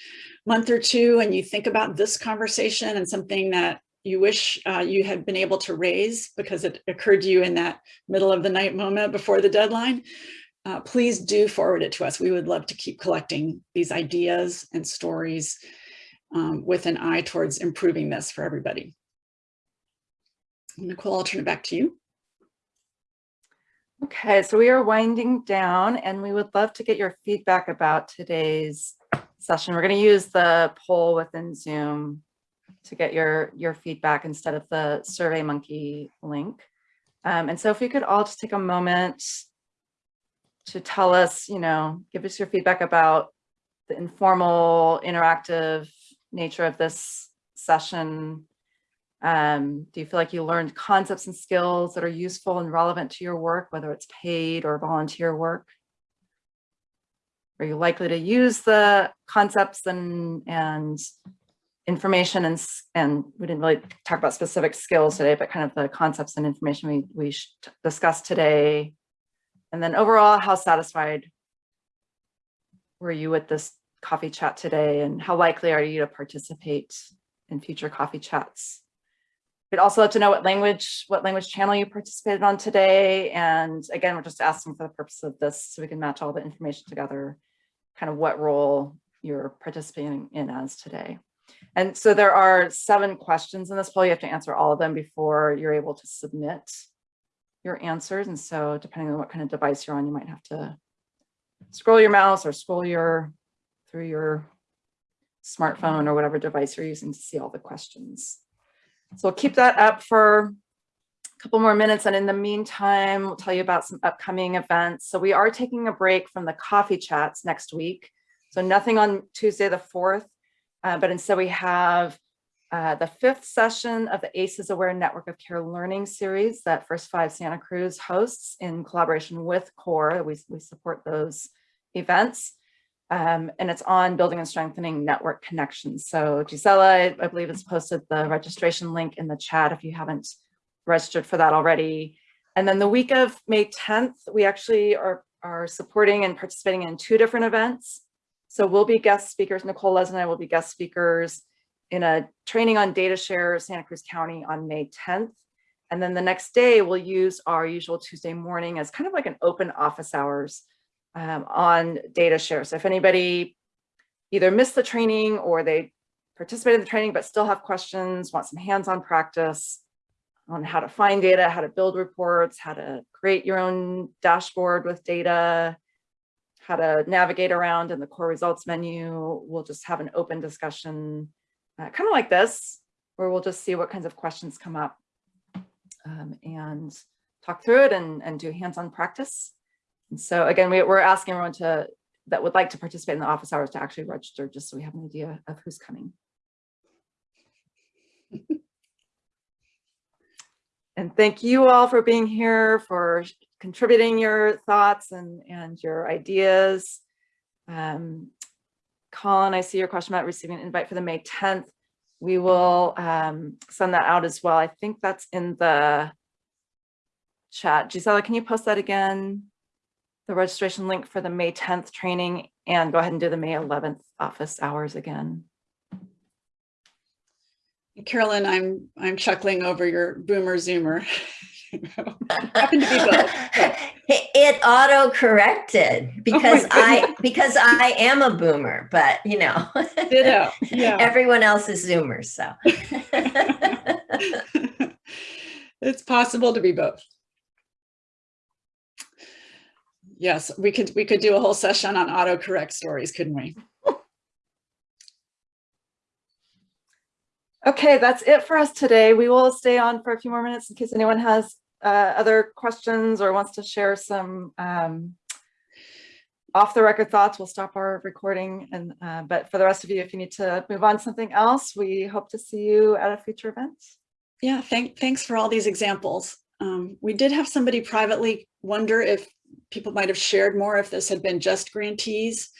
month or two and you think about this conversation and something that you wish uh, you had been able to raise because it occurred to you in that middle of the night moment before the deadline, uh, please do forward it to us. We would love to keep collecting these ideas and stories um, with an eye towards improving this for everybody. Nicole, I'll turn it back to you. Okay, so we are winding down and we would love to get your feedback about today's session. We're going to use the poll within Zoom to get your, your feedback instead of the SurveyMonkey link. Um, and so if you could all just take a moment to tell us, you know, give us your feedback about the informal, interactive nature of this session. Um, do you feel like you learned concepts and skills that are useful and relevant to your work, whether it's paid or volunteer work? Are you likely to use the concepts and, and information and, and we didn't really talk about specific skills today, but kind of the concepts and information we, we discussed today. And then overall, how satisfied were you with this coffee chat today and how likely are you to participate in future coffee chats? We'd also love to know what language, what language channel you participated on today. And again, we're just asking for the purpose of this so we can match all the information together, kind of what role you're participating in as today. And so there are seven questions in this poll. You have to answer all of them before you're able to submit your answers. And so depending on what kind of device you're on, you might have to scroll your mouse or scroll your through your smartphone or whatever device you're using to see all the questions. So we'll keep that up for a couple more minutes. And in the meantime, we'll tell you about some upcoming events. So we are taking a break from the coffee chats next week. So nothing on Tuesday, the 4th, uh, but instead we have uh, the fifth session of the ACEs Aware Network of Care Learning Series that First Five Santa Cruz hosts in collaboration with CORE. We, we support those events. Um, and it's on building and strengthening network connections. So Gisela, I, I believe has posted the registration link in the chat if you haven't registered for that already. And then the week of May 10th, we actually are, are supporting and participating in two different events. So we'll be guest speakers, Nicole Les and I will be guest speakers in a training on data share Santa Cruz County on May 10th. And then the next day we'll use our usual Tuesday morning as kind of like an open office hours um, on data share. So if anybody either missed the training or they participated in the training but still have questions, want some hands-on practice on how to find data, how to build reports, how to create your own dashboard with data, how to navigate around in the core results menu, we'll just have an open discussion, uh, kind of like this, where we'll just see what kinds of questions come up um, and talk through it and, and do hands-on practice. And so again, we, we're asking everyone to that would like to participate in the office hours to actually register just so we have an idea of who's coming. and thank you all for being here, for contributing your thoughts and, and your ideas. Um, Colin, I see your question about receiving an invite for the May 10th. We will um, send that out as well. I think that's in the chat. Gisela, can you post that again? The registration link for the May 10th training and go ahead and do the May 11th office hours again. Carolyn, I'm I'm chuckling over your boomer zoomer. Happen to be both. but- It auto corrected because oh I because I am a boomer, but you know, Ditto. Yeah. everyone else is zoomers. So it's possible to be both. Yes, we could we could do a whole session on autocorrect stories, couldn't we? Okay, that's it for us today. We will stay on for a few more minutes in case anyone has uh, other questions or wants to share some um, off the record thoughts. We'll stop our recording. And uh, but for the rest of you, if you need to move on to something else, we hope to see you at a future event. Yeah, thank, thanks for all these examples. Um, we did have somebody privately wonder if people might have shared more if this had been just grantees.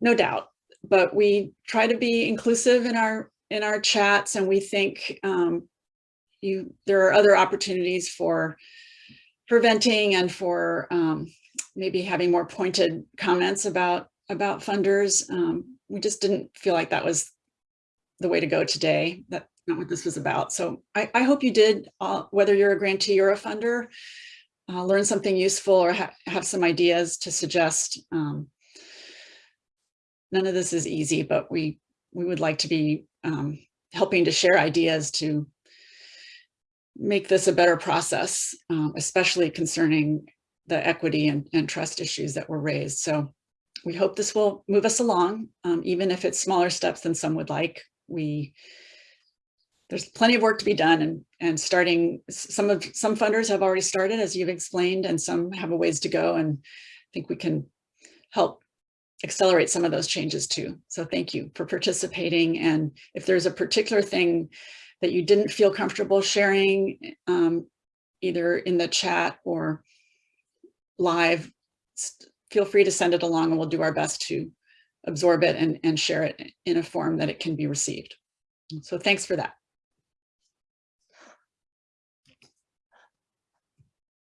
No doubt, but we try to be inclusive in our in our chats and we think um, you there are other opportunities for preventing and for um, maybe having more pointed comments about about funders. Um, we just didn't feel like that was the way to go today. That's not what this was about. So I, I hope you did, uh, whether you're a grantee or a funder, uh, learn something useful or ha have some ideas to suggest. Um, none of this is easy, but we we would like to be um, helping to share ideas to make this a better process, um, especially concerning the equity and, and trust issues that were raised. So we hope this will move us along, um, even if it's smaller steps than some would like. We there's plenty of work to be done and and starting some of some funders have already started as you've explained and some have a ways to go and I think we can help accelerate some of those changes too. So thank you for participating and if there's a particular thing that you didn't feel comfortable sharing um, either in the chat or live, feel free to send it along and we'll do our best to absorb it and, and share it in a form that it can be received. So thanks for that.